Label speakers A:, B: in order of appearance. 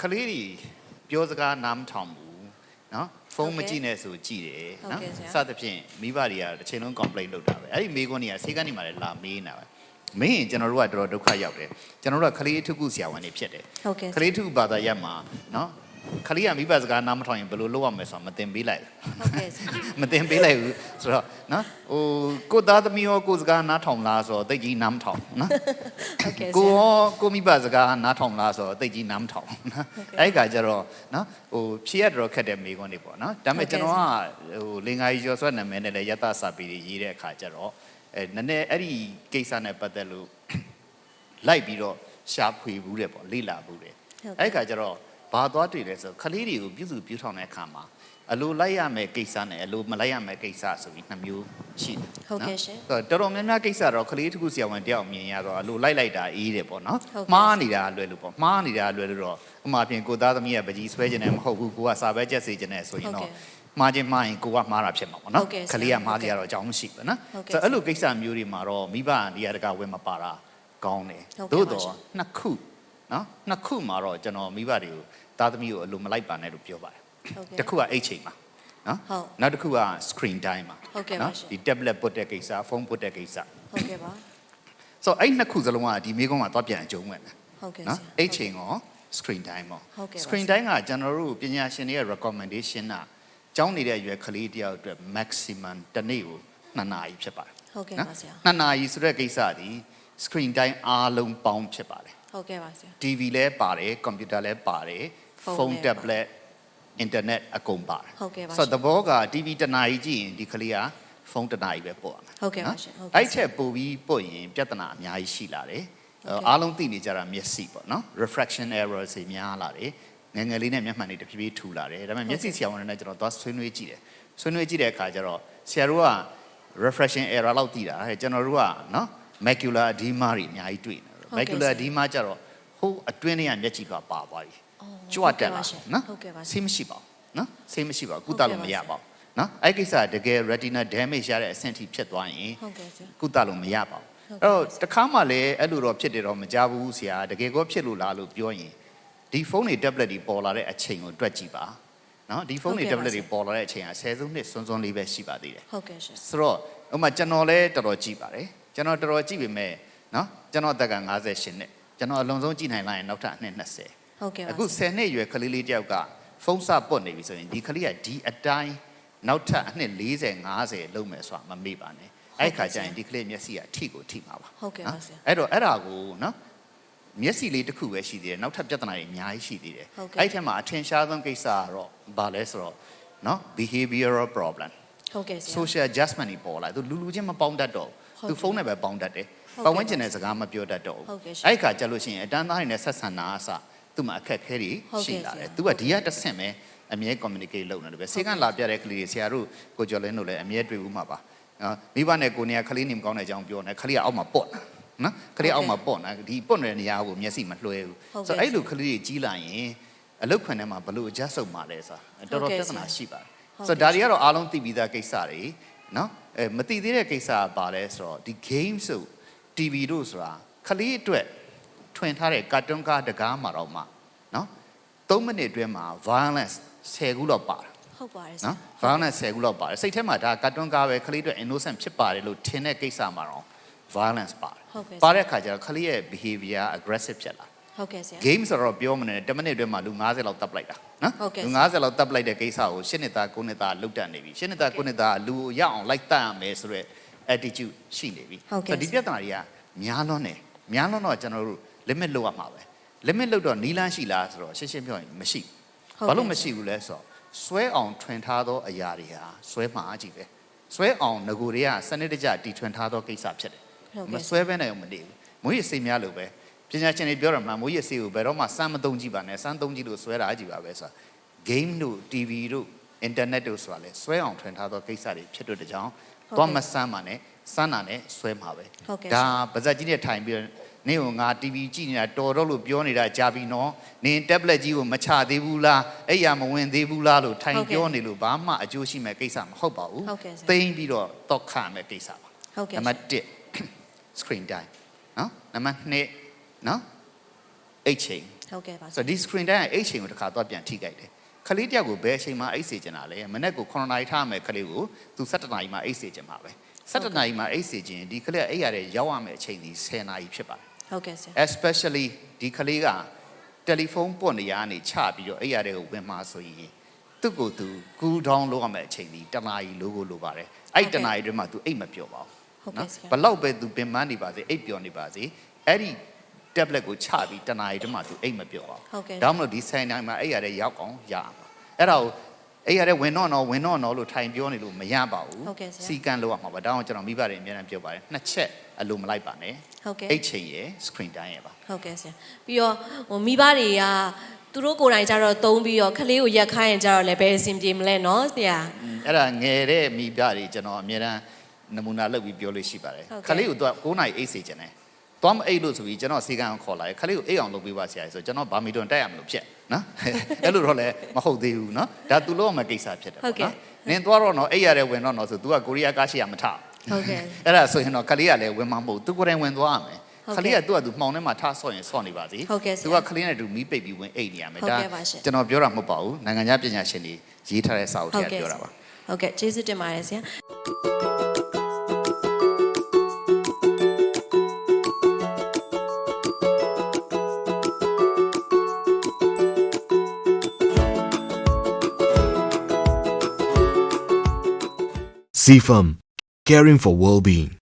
A: ကလေးတွေပြောစကားနားမထောင်ဘူးเนาะဖုန်း
B: ဟုတ်
A: မ
B: ကဲ့
A: ကြည့်နဲ့ဆိုကြည့်တယ်
B: ဟုတ်
A: เนาะ
B: ကဲ့ဆရာ
A: စသဖြင့်မိဘတွေကတစ်ချိန်လုံး complaint လုပ်တာပဲအဲ့ဒီမိကွန်းတွေကဆေးကန်းနေမှာလည်းလာမေးနေတာပဲ မင်းရင်ကျွန်တော်တို့ကတော်တော်ဒုက္ခရောက်တယ်ကျွန်တော်တို့ကကလေးထုခုဆရာဝန်တွေဖြစ်တယ်
B: ဟုတ်ကဲ့
A: ကလေးထုခုဘာသာရပ်မှာเခလေးကမိဘစကားနားမထောင်ရင်ဘယ်လိုလုပ်ရမလဲဆိုတာမသင်ပေးလိုက်
B: ဟုတ်ကဲ့
A: မသင်ပေးလိုက်ဘူးဆိုတော့နော်ဟိုကိုသားသမီးရောကိုစကားနားထောင်လားဆိုတော့တိတ်ကြီးနားမထောင်နော်
B: ဟုတ်ကဲ့
A: ကို
B: ရော
A: ကိုမိဘစကားနားထောင်လားဆိုတော့တိတ်ကြီးနားမထောင်နော်အဲ့ခါကျတော့နော်ဟိုဖြည့်ရတော့ခက်တဲ့မိကွန်းတွေပေါ့နော်ဒါပေမဲ့ကျွန်တော်ကဟိုလင်္ကာကြီးကျော်ဆွတ်နာမည်နဲ့လည်းယတစာပီရေးတဲ့အခါကျတော့အဲနည်းနည်းအဲ့ဒီကိစ္စနဲ့ပတ်သက်လို့လိုက်ပြီးတော့ရှာဖွေဘူးတယ်ပေါ့လေ့လာဘူးတယ်အဲ့ခါကျတော့ ဘာသွားတွေ့လဲဆိုတော့ခလေးတွေကိုပြုစုပြုထောင်တဲ့အခါမှာအလိုလိုက်ရမယ်ကိစ္စနဲ့အလိုမလိုက်ရမယ်ကိစ္စဆိုပြီးနှစ်မျိုးရှိတယ်
B: ဟုတ်ကဲ့
A: နော်
B: ရှင်
A: အဲ့တော့တော်တော်များများကိစ္စတော့ခလေးတစ်ခုဆရာဝန်တယောက်မြင်ရတော့အလိုလိုက်လိုက်တာအေးတယ်ပေါ့နော်
B: ဟုတ်ကဲ့
A: မှားနေတာလွယ်လို့ပေါ့မှားနေတာလွယ်လို့တော့အမှအပြင်ကိုသားသမီးကပကြီးဆွဲခြင်းနဲ့မဟုတ်ဘူးကိုကစာပဲကြက်စေခြင်းနဲ့ဆိုရင်
B: ဟုတ်
A: တော့
B: ကဲ့
A: မှားခြင်းမှားရင်ကိုကမှားတာဖြစ်မှာပေါ့နော်
B: ဟုတ်ကဲ့ဆရာ
A: ခလေးကမှားကြရတော့အကြောင်းမရှိဘူးနော်
B: ဟုတ်ကဲ့
A: ဆိုတော့အဲ့လိုကိစ္စမျိုးတွေမှာတော့မိဘနေရာတကာဝင်မပါတာကောင်းတယ်
B: ဟုတ်ကဲ့
A: သို့
B: ပါ
A: တော့
B: ရှင်
A: နှစ်ခုနော်နှစ်ခုမှာတော့ကျွန်တော်မိဘတွေကို သားသမီးကိုအလိုမလိုက်ပါနဲ့လို့ပြောပါတယ်
B: ဟုတ်ကဲ့
A: တစ်ခုကအိတ်ချိန်မှာနော်
B: ဟုတ်
A: နောက်တစ်ခုက screen time မှာ
B: ဟုတ်ကဲ့ပါရှင်
A: ဒီ tablet ပုတ်တဲ့ကိစ္စဖုန်းပုတ်တဲ့ကိစ္စ
B: ဟုတ်ကဲ့ပါ
A: ဆိုတော့အဲ့နှစ်ခုစလုံးကဒီမိကုန်းမှာသွားပြန်အကျုံးဝင်တယ်
B: ဟုတ်ကဲ့
A: နော်
B: ဆရာ
A: အိတ်ချိန်ရော screen time ရော
B: ဟုတ်ကဲ့ပါ
A: screen time ကကျွန်တော်တို့ပညာရှင်တွေရဲ့ recommendation ကကျောင်းနေတဲ့အရွယ်ကလေးတယောက်အတွက် maximum တစ်နေ့ကို2နာရီဖြစ်ပါတယ်
B: ဟုတ်ကဲ့ပါဆရာ
A: 2နာရီဆိုတဲ့ကိစ္စဒီ screen time အားလုံးပေါင်းဖြစ်ပါတယ်
B: ဟုတ်ကဲ့ပါဆရာ
A: TV လဲပါတယ်ကွန်ပျူတာလဲပါတယ်
B: ဖုန်း
A: ဖုန်း
B: လဲ
A: tablet internet အကုန်ပါတယ်
B: ဟုတ်ကဲ့ပါ
A: ဆိုတော့သဘောက TV တစ်နာရီကြည့်ရင်ဒီကလေးကဖုန်းတစ်နာရီပဲပို့ရမယ်
B: ဟုတ်ကဲ့ပါ
A: နော်
B: ရှင်ဟုတ်ကဲ့
A: အဲ့ချက်ပို့ပြီးပို့ရင်ပြဿနာအများကြီးရှိလာတယ်
B: ဟုတ်ကဲ့
A: အားလုံးသိနေကြတာမျက်စိပေါ့နော် refraction error တွေများလာတယ်ငယ်ငယ်လေးနဲ့မျက်မှန်တွေတဖြည်းဖြည်းထူလာတယ်ဒါပေမဲ့မျက်စိဆရာဝန်တွေနဲ့ကျွန်တော်သွားဆွေးနွေးကြည့်တယ်ဆွေးနွေးကြည့်တဲ့အခါကျတော့ဆရာတို့က refraction error လောက်သိတာဟဲ့ကျွန်တော်တို့ကနော် macular edema တွေအများကြီးတွေ့နေတယ်
B: ဟုတ်ကဲ့
A: macular
B: ဆရာ
A: edema ကျတော့ဟိုးအတွင်းထဲကမျက်ကြည့်ပါပါသွားပြီ
B: အော်
A: ကြွတက်လာ
B: ဟုတ်ကဲ့ပါရှင်
A: နော်
B: ဟုတ်ကဲ့ပါရှင်
A: ဆေးမရှိပါဘူးနော်ဆေးမရှိပါဘူး
B: ဟုတ်
A: ကု
B: ကဲ့
A: သလို့
B: ပါ
A: မရ
B: ရှင်
A: ပါဘူးနော်အဲ့ဒီကိစ္စကတကယ် retina damage ရတဲ့အဆင့်ထိဖြစ်သွားရင်
B: ဟုတ်ကဲ့ဆရာ
A: ကုသလို့မရပါဘူး
B: ဟုတ်ကဲ့
A: အဲ့တော့တခါမှလည်းအဲ့လိုတော့ဖြစ်တယ်တော့မကြဘူးဆရာတကယ်ကောဖြစ်လို့လားလို့ပြောရင်ဒီဖုန်းတွေ tablet တွေပေါ်လာတဲ့အချိန်ကိုတွက်ကြည့်ပါနော်ဒီဖုန်းတွေ
B: ဟုတ်ကဲ့ပါ
A: tablet တွေ
B: ဆရာ
A: ပေါ်လာတဲ့အချိန်က10စုနှစ်စွန်းစွန်းလေးပဲရှိပါသေးတယ်
B: ဟုတ်ကဲ့ရှင်
A: ဆိုတော့ဥပမာကျွန်တော်လည်းတော်တော်ကြည့်ပါတယ်ကျွန်တော်တော်တော်ကြည့်ပေမဲ့နော်ကျွန်တော်အသက်က58နှစ်ကျွန်တော်အလုံးစုံကြည့်နိုင်လိုက်ရင်နောက်ထပ်အနှစ်20
B: ဟုတ်ကဲ့ပါ
A: အခု
B: ဆရာ
A: 10နှစ်အရွယ်ကလေးလေးတယောက်ကဖုန်းစပွတ်နေပြီဆိုရင်ဒီကလေးကဒီအတိုင်းနောက်ထပ်အနှစ်40 50လုံးမယ်ဆိုတာမမေ့ပါနဲ့အဲ့ခါကျရင်ဒီကလေးမျက်စိကထိကိုထိမှာပါ
B: ဟုတ်ကဲ့ပါဆရာ
A: အဲ့တော့အဲ့ဒါကိုနော်မျက်စိလေးတစ်ခုပဲရှိသေးတယ်နောက်ထပ်ပြဿနာတွေအများကြီးရှိသေးတယ်
B: ဟုတ်ကဲ့
A: အဲ့ထက်မှာအထင်ရှားဆုံးကိစ္စကတော့ဘာလဲဆိုတော့နော် behavioral problem
B: ဟုတ်ကဲ့ဆရာ
A: social adjustment တွေပေါ်လာသူလူလူချင်းမပေါင်းတတ်တော့
B: ဟုတ်
A: သူ
B: ကဲ့
A: ဖုန်းနဲ့ပဲပေါင်းတတ်တယ်
B: ဟုတ်ကဲ့
A: ပတ်ဝန်းကျင်နဲ့စကားမပြောတတ်တော့
B: ဟုတ်ကဲ့ရှင်
A: အဲ့ဒီခါကျလို့ရှိရင်အတန်းသားတွေနဲ့ဆက်ဆံတာအစ သူ့မှာအခက်အခဲတွေ
B: ဟုတ်ကဲ့
A: ရှိလာတယ်
B: ဆရာ
A: သူကဒီကတစ်ဆင့်ပဲအမြဲ communicate လုပ်နေတယ်ပဲစေကန်းလာပြတဲ့ကလေးတွေဆရာတို့ကိုကျော်လင်းတို့လည်းအမြဲတွေ့ဦးမှာပါနော်မိဘနဲ့ကိုနေကကလေးနေမကောင်းတဲ့အကြောင်းပြောနေကလေးကအောက်မှာပေါ့နော်ကလေးအောက်မှာပေါ့နော်ဒီပေါ့နေတဲ့နေရာကိုမျက်စိမလွှဲဘူး
B: ဟုတ်ကဲ့
A: ဆိုတော့အဲ့လိုကလေးတွေကြီးလာရင်အလုတ်ခွင်ထဲမှာဘလို့ adjust လုပ်မှာလဲဆိုတာတော်တော်
B: ဟုတ်
A: ပြ
B: ကဲ့
A: ဿနာ
B: ဆရာ
A: ရှိပါတယ်
B: ဟုတ်
A: ဆိုတော့ဒါတွေကတော့အားလုံးသိပြီးသားကိစ္စတွေနော်အဲမသိသေးတဲ့ကိစ္စကဘာလဲဆိုတော့ဒီ game ဆို TV တို့ဆိုတာခလေးအတွက် ထွင်ထားတဲ့ကာတွန်းကားတကားမှာတော့မှနော်3မိနစ်အတွင်းမှာ violence 10ခုလောက်ပါတယ်
B: ဟုတ်ပါတယ်ဆရာ
A: နော် violence 10ခုလောက်ပါတယ်စိတ်ထဲမှာဒါကာတွန်းကားပဲခလေးအတွက် innocent ဖြစ်ပါတယ်လို့ထင်တဲ့ကိစ္စမှာတော့ violence ပါတယ်
B: ဟုတ်ကဲ့
A: ပါတဲ့အခါကျတော့ခလေးရဲ့ behavior aggressive ဖြစ်လာ
B: ဟုတ်ကဲ့ဆရာ
A: game ဆိုတော့ပြောမနေ10မိနစ်အတွင်းမှာလူ90လောက်တပ်ပလိုက်တာနော်
B: ဟုတ်ကဲ့
A: လူ90လောက်တပ်ပလိုက်တဲ့ကိစ္စကို10နှစ်သား9နှစ်သားလုတ်တက်နေပြီ10နှစ်သား9နှစ်သားလူကိုရအောင်လိုက်တတ်ရမယ်ဆိုတော့ attitude ရှိနေပြီ
B: ဟုတ်ကဲ့
A: ဆိုတော့ဒီပြဿနာတွေကများလွန်းတယ်များလွန်းတော့ကျွန်တော်တို့ limit လောက်ရမှာပဲ limit လောက်တော့နီးလန်းရှိလားဆိုတော့ရှင်းရှင်းပြောရင်မရှိ
B: ဟုတ်
A: ဘာ
B: ကဲ့
A: လို့မရှိဘူးလဲဆိုတော့ဆွဲအောင်ထွင်ထားသောအရာတွေဟာဆွဲမှာအကြည့်ပဲဆွဲအောင်ငကိုတွေကစနစ်တကျတီထွင်ထားသောကိစ္စဖြစ်တယ်
B: ဟုတ်
A: မ
B: ကဲ့
A: ဆွဲဘဲနဲ့မနေဘူးမွေးရစေးများလို့ပဲပညာရှင်တွေပြောတယ်မှမွေးရစေးကိုဘယ်တော့မှစမ်းမသုံးကြည့်ပါနဲ့စမ်းသုံးကြည့်လို့ဆွဲတာအကြည့်ပါပဲဆိုတာ game တို့ TV တို့ internet တို့ဆိုတာလေဆွဲအောင်ထွင်ထားသောကိစ္စတွေဖြစ်တဲ့ကြောင်
B: ဟုတ်ကဲ့
A: တော့မစမ်းပါနဲ့စမ်းတာနဲ့ဆွဲမှာပဲ
B: ဟုတ်ကဲ့
A: ဒါပါဇက်ကြီးနဲ့ထိုင်ပြီးတော့ နင်းကိုငါ TV ကြည့်နေတာတော်တော့လို့ပြောနေတာကြာပြီနော်နင်း tablet ကြီးကိုမချသေးဘူးလားအဲ့ရမဝင်သေးဘူးလားလို့ထိုင်ပြောနေလို့ဘာမှအကျိုးရှိမဲ့ကိစ္စမဟုတ်ပါဘူး
B: ဟုတ်ကဲ့ဆရာ
A: သိမ့်ပြီးတော့တော့ခမဲ့ကိစ္စပါ
B: ဟုတ်ကဲ့
A: နံပါတ်1 screen time နော်နံပါတ်2နော်အိတ်ချိန်
B: ဟုတ်ကဲ့ပါဆ
A: ဆို
B: ရာ
A: တော့ဒီ screen time ကအိတ်ချိန်ကိုတစ်ခါတော့ပြန်ထိကြိုက်တယ်ခလေးတယောက်ကိုဘယ်အချိန်မှအိတ်စေချင်တာလဲမနေ့က9နာရီထားမယ်ခလေးကိုသူ17နာရီမှအိတ်စေချင်မှာပဲ17နာရီမှအိတ်စေချင်ဒီခလေးကအိတ်ရတဲ့ရောက်ရမယ့်အချိန်ဒီ10နာရီဖြစ်ပါတယ်
B: ဟုတ်ကဲ့ဆရာ
A: especially ဒီကလေးကတယ်လီဖုန်းပွတ်နေရကနေချပြီးတော့အဲ့ရတဲ့ကိုဝင်มาဆိုရင်သူ့ကိုယ်သူ cool down လုပ်ရမယ့်အချိန်ဒီတနာရီလိုကိုလိုပါတယ်အဲ့တနာရီတွင်းမှာ तू အိတ်မပြောပါ
B: ဟုတ်
A: ဘူး
B: ကဲ့ဆရာ
A: ဘလောက်ပဲ तू ပင်ပန်းနေပါစေအိတ်ပြောနေပါစေအဲ့ဒီ tablet ကိုချပြီးတနာရီတွင်းမှာ तू အိတ်မပြောပါဘူး
B: ဟုတ်ကဲ့
A: ဒါမှမဟုတ်ဒီဆိုင်တိုင်းမှာအဲ့ရတဲ့ရောက်အောင်ရအောင်အဲ့ဒါကို အဲ့ရတဲ့ဝင်တော့တော့ဝင်တော့တော့လို့ထိုင်ပြောနေလို့မရပါဘူး
B: ဟုတ်ကဲ့ဆရာ
A: စီကံလို့ရမှာပါဒါအောင်ကျွန်တော်မိဘတွေအများအားပြောပါတယ်နှစ်ချက်အလိုမလိုက်ပါနဲ့
B: ဟုတ်ကဲ့
A: အိတ်ချိန်ရယ် screen time ရယ်ပါ
B: ဟုတ်ကဲ့ဆရာပြီးတော့ဟိုမိဘတွေကသူတို့ကိုယ်တိုင်ကြတော့သုံးပြီးတော့ခလေးကိုရက်ခိုင်းရင်ကြတော့လည်းဘယ်အဆင်ပြေမလဲနော်ဆရာ
A: အဲ့ဒါငယ်တဲ့မိပြတွေကျွန်တော်အများအားနမူနာလုပ်ပြီးပြောလို့ရှိပါတယ်
B: ဟုတ်ကဲ့
A: ခလေးကိုတော့9နိုင်အိတ်စေချင်တယ်သွားမအိတ်လို့ဆိုပြီးကျွန်တော်စီကံကိုခေါ်လာတယ်ခလေးကိုအိတ်အောင်လုပ်ပေးပါဆရာကြီးဆိုကျွန်တော်ဗာမီတွန်တက်ရမလို့ဖြစ် နော်အဲ့လိုတော့လည်းမဟုတ်သေးဘူးနော်ဒါသူလို့မကိစ္စဖြစ်တယ်
B: ဟုတ်ကဲ့
A: နင်သွားတော့တော့အိတ်ရတဲ့ဝင်တော့တော့ဆို तू ကကိုရီးယားကားရှိရမထ
B: ဟုတ်ကဲ့
A: အဲ့ဒါဆိုရင်တော့ခလေးကလည်းဝင်မှာမဟုတ်သူကိုယ်တိုင်ဝင်သွားရမယ်
B: ဟုတ်ကဲ့
A: ခလေးကသူ့ကသူမှောင်ထဲမှာထားဆော့ရင်ဆော့နေပါစေ
B: ဟုတ်ကဲ့ဆရာ
A: သူကခလေးနဲ့တူမီးပိတ်ပြီးဝင်အိတ်နေရမယ်
B: ဟုတ်ကဲ့ပါရှင်
A: ကျွန်တော်ပြောတာမဟုတ်ပါဘူးနိုင်ငံခြားပညာရှင်တွေရေးထားတဲ့စာအုပ်
B: ဟု
A: ထဲ
B: တ်
A: က
B: ကဲ့
A: ပြောတာပါ
B: ဟုတ်ကဲ့ကျေးဇူးတင်ပါတယ်ဆရာ
C: CFAM, caring for well-being.